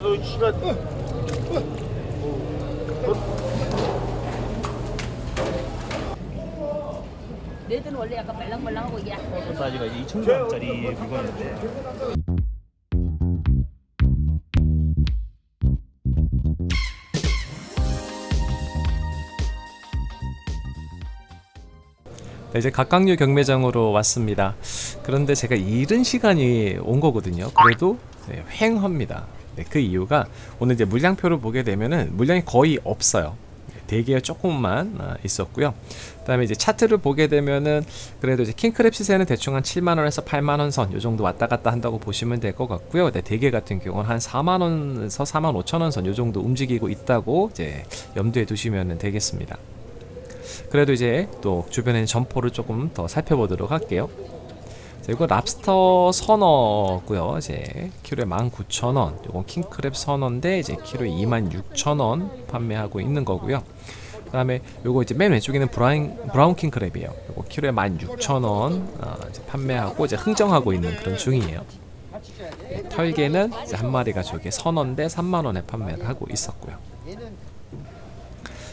너 씨가 레드는 원래 약간 말랑말랑하고 이게 사이즈가 이제 2,000g짜리 물건인데 네, 이제 각각류 경매장으로 왔습니다. 그런데 제가 이른 시간이 온 거거든요. 그래도 네, 횡합니다. 네, 그 이유가 오늘 이제 물량표를 보게 되면은 물량이 거의 없어요. 네, 대기가 조금만 아, 있었고요. 그다음에 이제 차트를 보게 되면은 그래도 이제 킹크랩 시세는 대충 한 7만 원에서 8만 원 선 요 정도 왔다 갔다 한다고 보시면 될 것 같고요. 네, 대게 같은 경우는 한 4만 원에서 4만 5천 원 선 요 정도 움직이고 있다고 이제 염두에 두시면 되겠습니다. 그래도 이제 또 주변에 점포를 조금 더 살펴보도록 할게요. 자, 이거 랍스터 선어고요. 이제 키로에 19,000원. 이건 킹크랩 선어인데 이제 키로에 26,000원 판매하고 있는 거고요. 그 다음에 요거 이제 맨 왼쪽에 있는 브라운 브라운 킹크랩이에요. 요거 키로에 16,000원 어, 이제 판매하고 이제 흥정하고 있는 그런 중이에요. 네, 털개는 한 마리가 저게 선어인데 3만 원에 판매를 하고 있었고요.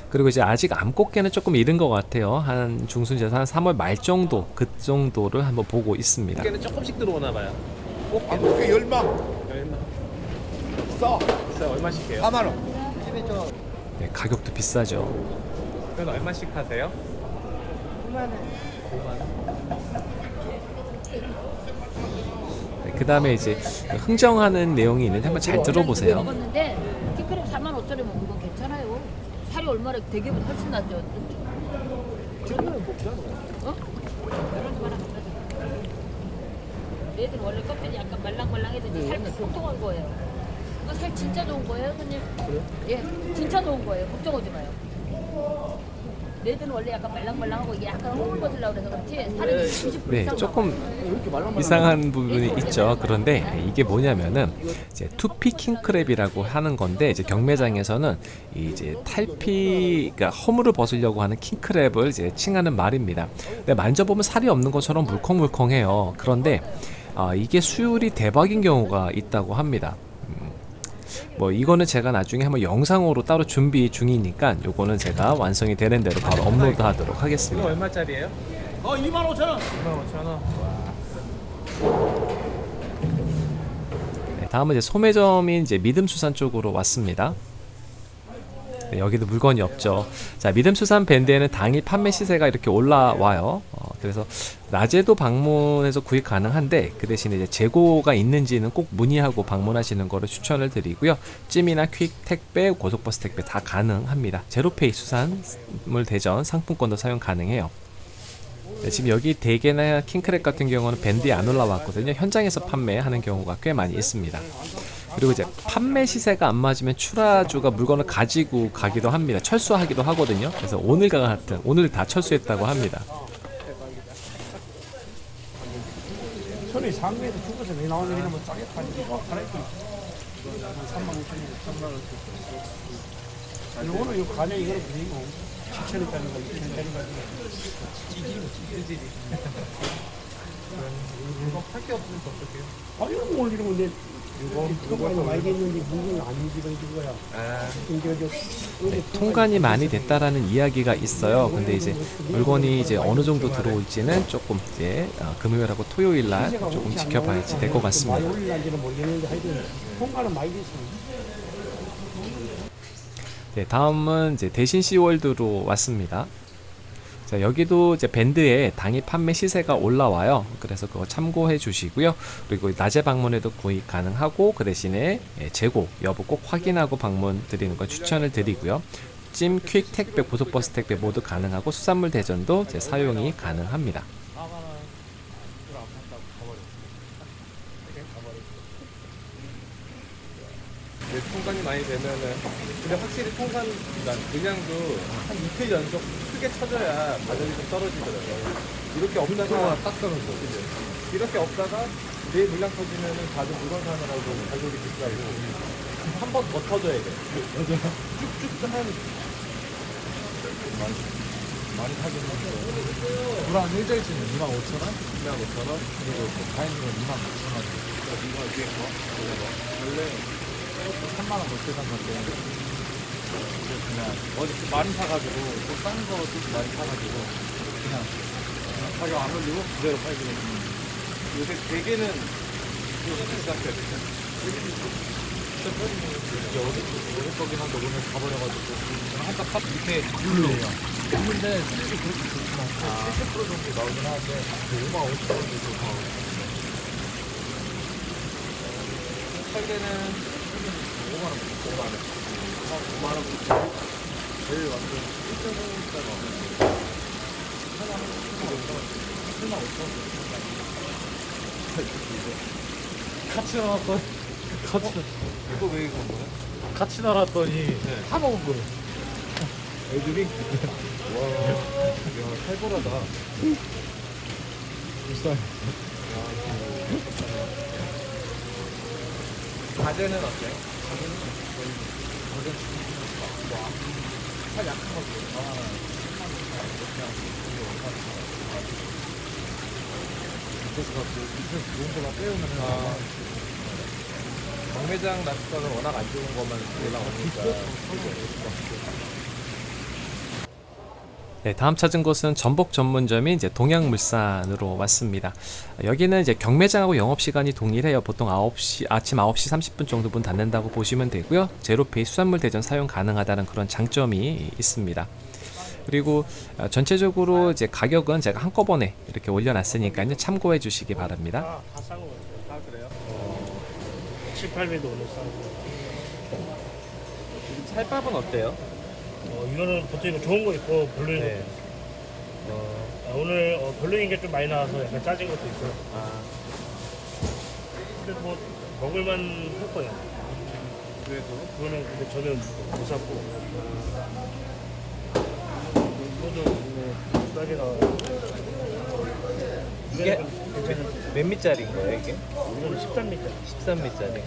그리고 이제 아직 암꽃게는 조금 이른 것 같아요. 한 중순에서 한 3월 말 정도 그 정도를 한번 보고 있습니다. 꽃게는 조금씩 들어오나 봐요. 꽃게 아, 그게 열망 얼마? 싸 비싸 얼마씩 해요? 4만 원. 네, 가격도 비싸죠. 그건 얼마씩 하세요? 네, 그 다음에 이제 흥정하는 내용이 있는데 한번 잘 들어보세요. 먹었는데 키크랩 4만 5천 원 먹는 건 괜찮아요. 살이 얼마나 대게보다 훨씬 낫죠. 지금은 먹잖아. 어? 그러지 마라. 레드는 원래 껍질이 약간 말랑말랑해서 이제 살 통통한 거예요. 이거 살 진짜 좋은 거예요, 손님? 예, 진짜 좋은 거예요. 걱정하지 마요. 레드는 원래 약간 말랑말랑하고 이게 약간 벗으려고 그래서 그렇지 살은 90% 네, 이상 조금 이상한 부분이 있죠. 그런데 이게 뭐냐면은 이제 투피 킹 크랩이라고 하는 건데 이제 경매장에서는 이제 탈피, 그러니까 허물을 벗으려고 하는 킹 크랩을 이제 칭하는 말입니다. 근데 만져보면 살이 없는 것처럼 물컹물컹해요. 그런데 아, 이게 수율이 대박인 경우가 있다고 합니다. 음, 뭐 이거는 제가 나중에 한번 영상으로 따로 준비 중이니까 요거는 제가 완성이 되는 대로 바로 업로드 하도록 이거 하겠습니다. 얼마짜리예요? 어 2만 5천 원. 25,000원. 네, 다음은 이제 소매점인 이제 믿음수산 쪽으로 왔습니다. 네, 여기도 물건이 없죠. 자, 믿음수산 밴드에는 당일 판매 시세가 이렇게 올라와요. 어, 그래서 낮에도 방문해서 구입 가능한데 그 대신에 이제 재고가 있는지는 꼭 문의하고 방문하시는 거를 추천을 드리고요. 찜이나 퀵 택배, 고속버스 택배 다 가능합니다. 제로페이 수산물 대전 상품권도 사용 가능해요. 네, 지금 여기 대게나 킹크랩 같은 경우는 밴드에 안 올라왔거든요. 현장에서 판매하는 경우가 꽤 많이 있습니다. 그리고 이제 판매 시세가 안 맞으면 출하주가 물건을 가지고 가기도 합니다. 철수하기도 하거든요. 그래서 오늘과 같은 오늘 다 철수했다고 합니다. 천이 상계에서 죽어서 왜 나오는 이러면 싸게 파니까 갈아입고 3만 5천 원, 3만 원. 아니 오늘 이 가격 이거는 그리고 7천 원짜리 거, 6천 원짜리 거. 찌질이. 이거 할게 없으면 어떡해요? 아 이런 거 올리는 건데 이거 이거 말겠는데 무슨 안 움직이는 거야. 아, 네, 통관이 많이 됐다라는 이야기가 있어요. 근데 이제 물건이 이제 어느 정도 들어올지는 조금 이제 어, 금요일하고 토요일 날 조금 지켜봐야지 될 것 같습니다. 됐어. 네, 다음은 이제 대신 시월드로 왔습니다. 자, 여기도 이제 밴드에 당일 판매 시세가 올라와요. 그래서 그거 참고해 주시고요. 그리고 낮에 방문해도 구입 가능하고 그 대신에 예, 재고 여부 꼭 확인하고 방문 드리는 걸 추천을 드리고요. 찜, 퀵 택배, 고속버스 택배 모두 가능하고 수산물 대전도 이제 사용이 가능합니다. 이제 통관이 많이 되면은 근데 확실히 통관 그러니까 물량도 한 이틀 연속 크게 쳐줘야 가격이 좀 떨어지더라고요. 이렇게 없다가 딱 떨어져. 그죠? 이렇게 없다가 내일 물량 터지면은 다들 물건 사느라고 가격이 비싸고 한 번 더 터져야 돼. 쭉쭉 한 많이 사긴 했어. 불안 일절치는 2만 5천 원, 2만 5천 원. 그리고 그 다이닝은 2만 9천 원. 이거 위에 거? 원래 3만 원 넘게 산 건데 이제 그냥 어디 좀 많이 사가지고 또 싼 거도 많이 사가지고 그냥, 가격 안 올리고 그대로 팔기로 했습니다. 요새 대게는 요새 같아요. 이게 어디 어디 거긴 한데 오늘 가버려가지고 한딱 팝 밑에 물로예요. 있는데 수익이 그렇게 좋진 않고 70% 정도 나오긴 하는데 5만 5천 원 정도 나오고 할 때는 5만 원, 5만 원, 5만 원 제일 완전 1.5짜리 8만 원, 7만 5천 원 같이 나왔더니 같이 이거 왜 이거 뭐야? 같이 날았더니 다 먹은 거예요. 애들이 와, 야 살벌하다. 비싸. 가재는 어때? 가재는 거의 가재 뭐, 살 약한 것도 아, 10만 원 이렇게 하고 그래서 갖고 밑에서 좋은 거만 빼오면 아. 경매장 낚시터는 워낙 안 좋은 것만 올라오니까 네, 다음 찾은 곳은 전복 전문점인 이제 동양물산으로 왔습니다. 여기는 이제 경매장하고 영업 시간이 동일해요. 보통 9시 아침 9시 30분 정도 문 닫는다고 보시면 되고요. 제로페이 수산물 대전 사용 가능하다는 그런 장점이 있습니다. 그리고 어, 전체적으로 이제 가격은 제가 한꺼번에 이렇게 올려놨으니까요. 참고해 주시기 바랍니다. 다, 다싼 거 같아요. 아 그래요? 7, 8배도 오늘 싸고. 살밥은 어때요? 어, 이거는 보통 이거 좋은 거 있고 별로인 거. 네. 어, 아, 오늘 어, 별로인 게 좀 많이 나와서 약간 짜진 것도 있어요. 아 근데 뭐 먹을만 할 거예요. 그래도 그거는 근데 저는 못 샀고. 이거도 뭐 싸게 나와요. 이게 괜찮은 몇 미짜리인 거예요 이게? 이거는 13미터. 13미짜리.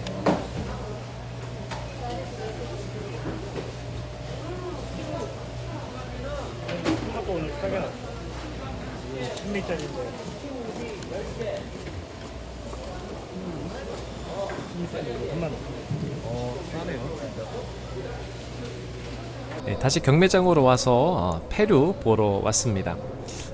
토마토 오늘 싸게 나왔어. 10미터인데. 3만 원. 어 싸네요 진짜. 네, 다시 경매장으로 와서 어, 페류 보러 왔습니다.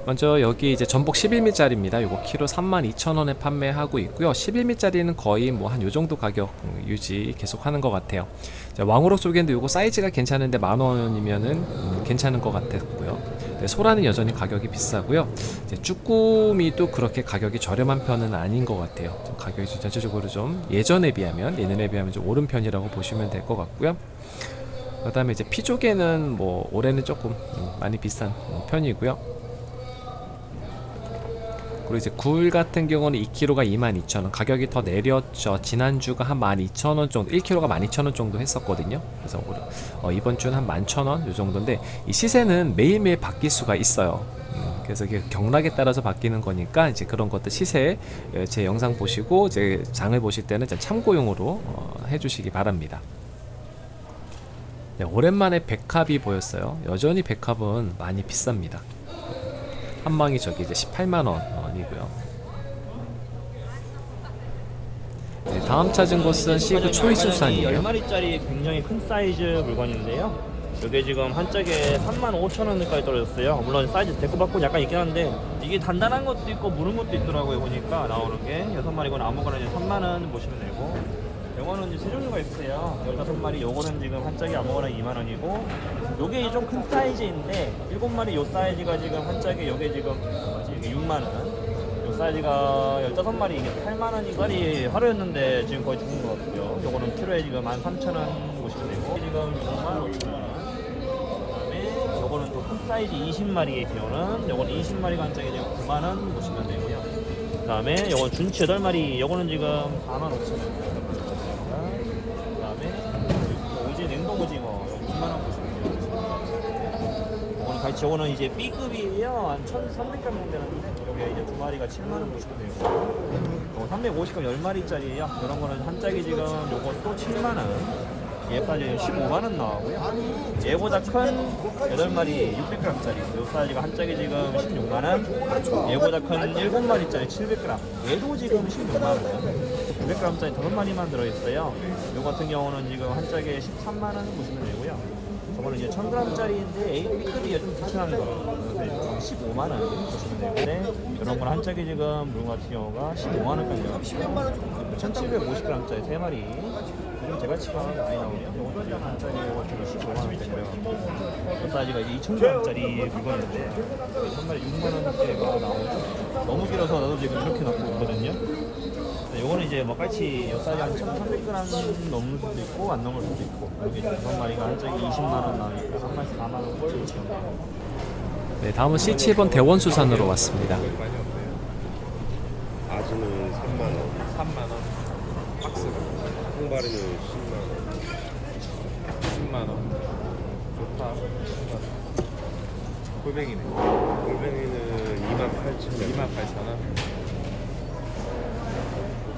먼저 여기 이제 전복 11미짜리입니다. 요거 키로 32,000원에 판매하고 있고요. 11미짜리는 거의 뭐 한 요 정도 가격 음, 유지 계속 하는 것 같아요. 자, 왕우럭 쪽인데 요거 사이즈가 괜찮은데 만 원이면은 음, 괜찮은 것 같았고요. 네, 소라는 여전히 가격이 비싸고요. 이제 쭈꾸미도 그렇게 가격이 저렴한 편은 아닌 것 같아요. 좀 가격이 좀 전체적으로 좀 예전에 비하면 예년에 비하면 좀 오른 편이라고 보시면 될 것 같고요. 그 다음에 이제 피조개는 뭐 올해는 조금 음, 많이 비싼 음, 편이고요. 그리고 이제 굴 같은 경우는 2kg가 22,000원 가격이 더 내렸죠. 지난주가 한 12,000원 정도 1kg가 12,000원 정도 했었거든요. 그래서 올- 어, 이번 주는 한 11,000원 요 정도인데 이 시세는 매일매일 바뀔 수가 있어요. 음, 그래서 이게 경락에 따라서 바뀌는 거니까 이제 그런 것들 시세 예, 제 영상 보시고 제 장을 보실 때는 좀 참고용으로 어, 해주시기 바랍니다. 네, 오랜만에 백합이 보였어요. 여전히 백합은 많이 비쌉니다 한 방이 저기 이제 18만 원이고요. 네, 다음 찾은 곳은 시그 초이수산이에요. 10마리짜리 굉장히 큰 사이즈 물건인데요. 이게 지금 한 짝에 35,000원까지 떨어졌어요. 물론 사이즈 데코받고 약간 있긴 한데 이게 단단한 것도 있고 무른 것도 있더라고요. 보니까 나오는 게 6마리건 아무거나 이제 3만원 보시면 되고 이제 세 종류가 있어요. 15마리 요거는 지금 한 짝에 아무거나 2만원이고 요게 좀 큰 사이즈인데 7마리 요 사이즈가 지금 한 짝에 요게 지금 이게 6만원 요 사이즈가 15마리 이게 8만원이 거리 하루였는데 지금 거의 죽은 것 같고요. 요거는 키로에 지금 13,000원 보시면 되고 지금 6만 5천원 그다음에 요거는 또 큰 사이즈 20마리의 기호는 요거는 20마리가 한 짝에 지금 9만원 보시면 되고요. 그 다음에 요건 준치 8마리 요거는 지금 4만 5천원 그 다음에 오지 냉동 오징어 요거 2만원 보시면 같이 요거는 이제 B급이에요. 한 1,300g 정도 되는데 요게 이제 두 마리가 7만 원 보시면 되고 요거 350g 10마리짜리예요. 이런 거는 한 짝이 지금 요건 또 7만 원 얘까지 15만원 나오고요. 얘보다 큰 8마리 600g짜리 요 사이즈가 한 짝에 지금 16만원 얘보다 큰 7마리짜리 700g 얘도 지금 16만원 900g짜리 5마리만 들어있어요. 요 같은 경우는 지금 한 짝에 13만원 보시면 되고요. 저거는 이제 1000g짜리인데 A급이 좀 특별한 거. 그래서 15만원 보시면 되는데 이런 건 한 짝에 지금 물건 같은 경우가 15만원까지 나와요. 1750g짜리 3마리. 지금 제가치가 많이 나오네요. 이것도 지금 한 짝에 지금 15만원짜리고요. 그 사이즈가 이제 2000g짜리 물건인데 한 마리 6만원대가 나오죠. 너무 길어서 나도 지금 이렇게 놓고 있거든요. 네, 요거는 이제 뭐 깔치 요 사이즈 한 1,300g 넘을 수도 있고 안 넘을 수도 있고 여기 한 마리가 한 짝이 20만 원 나오니까 한 마리 4만 원꼴 지금 네, 다음은 C7번 대원수산으로 왔습니다. 아주는 3만 원, 3만 원. 박스가 통발이는 10만 원. 10만 원. 좋다. 10만 원. 골뱅이네. 골뱅이는 2만 8천 원, 2만 8천 원.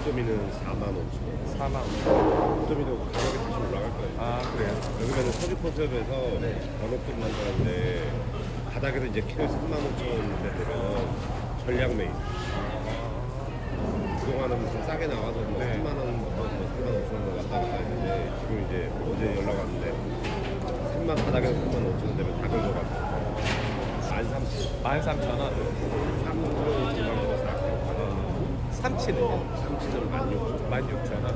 목도미는 4만 원. 4만 원. 목도미도 가격이 다시 올라갈 거예요. 아 그래요? 여기는 서주 포섭에서 번호급 만드는데 바닥에서 이제 키로에 3만 5천 원대 되면 전략 메인. 그동안은 무슨 싸게 나와서 뭐 네. 3만 원, 뭐 3만 5천 원 왔다 갔다 했는데 지금 이제 어제 연락 왔는데 3만 바닥에서 3만 5천 원 되면 다 긁어가고 13,000원. 13,000원. 3kg 2만 원, 4kg 만 원. 삼치는요? 3kg 16,000원. 16,000원.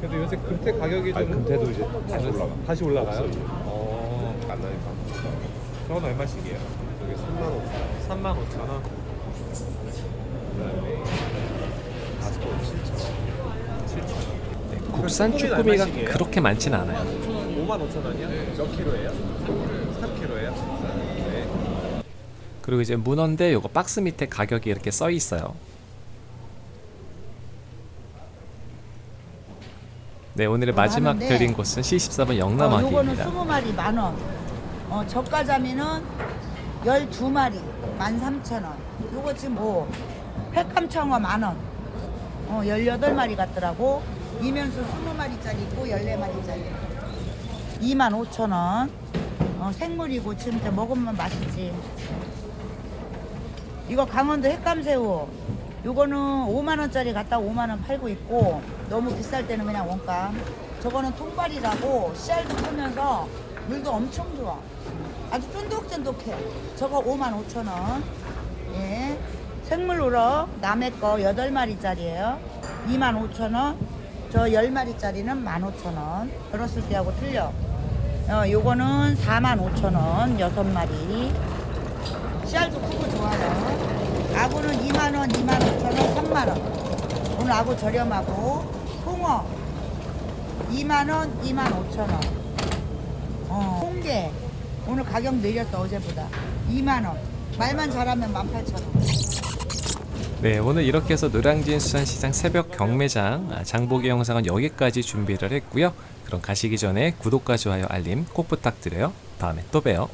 그래도 요새 금태 가격이 좀 아니, 금태도 이제 다시 올라가. 다시 올라가요? 없어요. 어. 안 나니까. 저건 얼마씩이에요? 여기 3만 5천 원. 35,000원. 그다음에 가스코 7천 원. 7,000원. 네, 국산 쭈꾸미가 그렇게 많진 않아요. 5만 5천 원이요? 몇 킬로예요? 3킬로예요? 네. 그리고 이제 문어인데 요거 박스 밑에 가격이 이렇게 써 있어요. 네, 오늘의 마지막 하는데, 드린 곳은 C14번 어, 요거는 영남아기입니다. 20마리 만 원. 어, 저가자미는 12마리 13,000원. 요거 지금 뭐 횟감청어 만 원. 어, 18마리 같더라고. 이면수 20마리짜리 있고 14마리짜리. 25,000원. 어, 생물이고 지금 먹으면 맛있지. 이거 강원도 횟감새우. 요거는 5만 원짜리 갖다 5만 원 팔고 있고 너무 비쌀 때는 그냥 원가. 저거는 통발이라고 씨알도 크면서 물도 엄청 좋아. 아주 쫀득쫀득해. 저거 5만 5천 원. 예. 생물 우럭 남은 거 8마리짜리예요. 2만 5천 원. 저 10마리짜리는 1만 5천 원. 들었을 때하고 틀려. 어, 요거는 4만 5천 원. 6마리. 씨알도 크고 좋아요. 아구는 2만 원, 2만 5천 원, 3만 원. 오늘 아구 저렴하고 홍어 2만 원, 2만 5천 원. 어, 홍게 오늘 가격 내렸어 어제보다 2만 원. 말만 잘하면 18,000원. 네, 오늘 이렇게 해서 노량진 수산시장 새벽 경매장 아, 장보기 영상은 여기까지 준비를 했고요. 그럼 가시기 전에 구독과 좋아요, 알림 꼭 부탁드려요. 다음에 또 봬요.